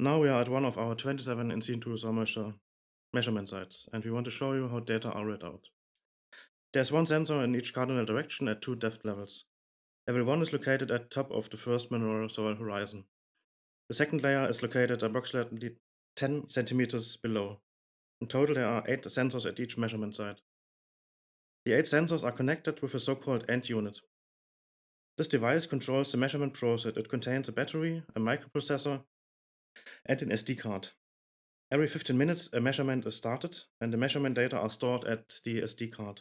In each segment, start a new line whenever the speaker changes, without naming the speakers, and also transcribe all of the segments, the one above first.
Now we are at one of our 27 in situ soil moisture measurement sites, and we want to show you how data are read out. There's one sensor in each cardinal direction at two depth levels. Level 1 is located at top of the first mineral soil horizon. The second layer is located approximately 10 centimeters below. In total, there are 8 sensors at each measurement site. The 8 sensors are connected with a so-called end unit. This device controls the measurement process. It contains a battery, a microprocessor, and an SD card. Every 15 minutes, a measurement is started, and the measurement data are stored at the SD card.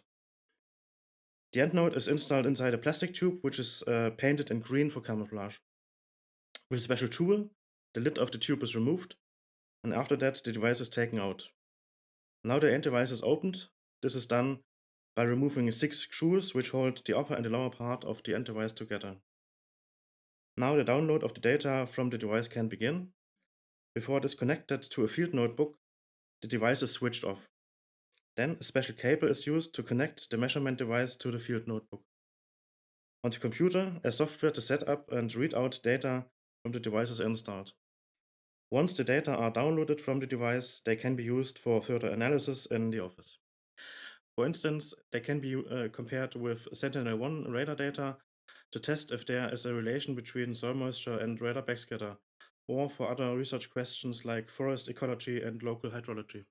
The end node is installed inside a plastic tube, which is uh, painted in green for camouflage. With a special tool, the lid of the tube is removed, and after that, the device is taken out. Now the end device is opened. This is done by removing six screws which hold the upper and the lower part of the end device together. Now the download of the data from the device can begin. Before it is connected to a field notebook, the device is switched off. Then a special cable is used to connect the measurement device to the field notebook. On the computer, a software to set up and read out data from the device is installed. Once the data are downloaded from the device, they can be used for further analysis in the office. For instance, they can be uh, compared with Sentinel-1 radar data to test if there is a relation between soil moisture and radar backscatter, or for other research questions like forest ecology and local hydrology.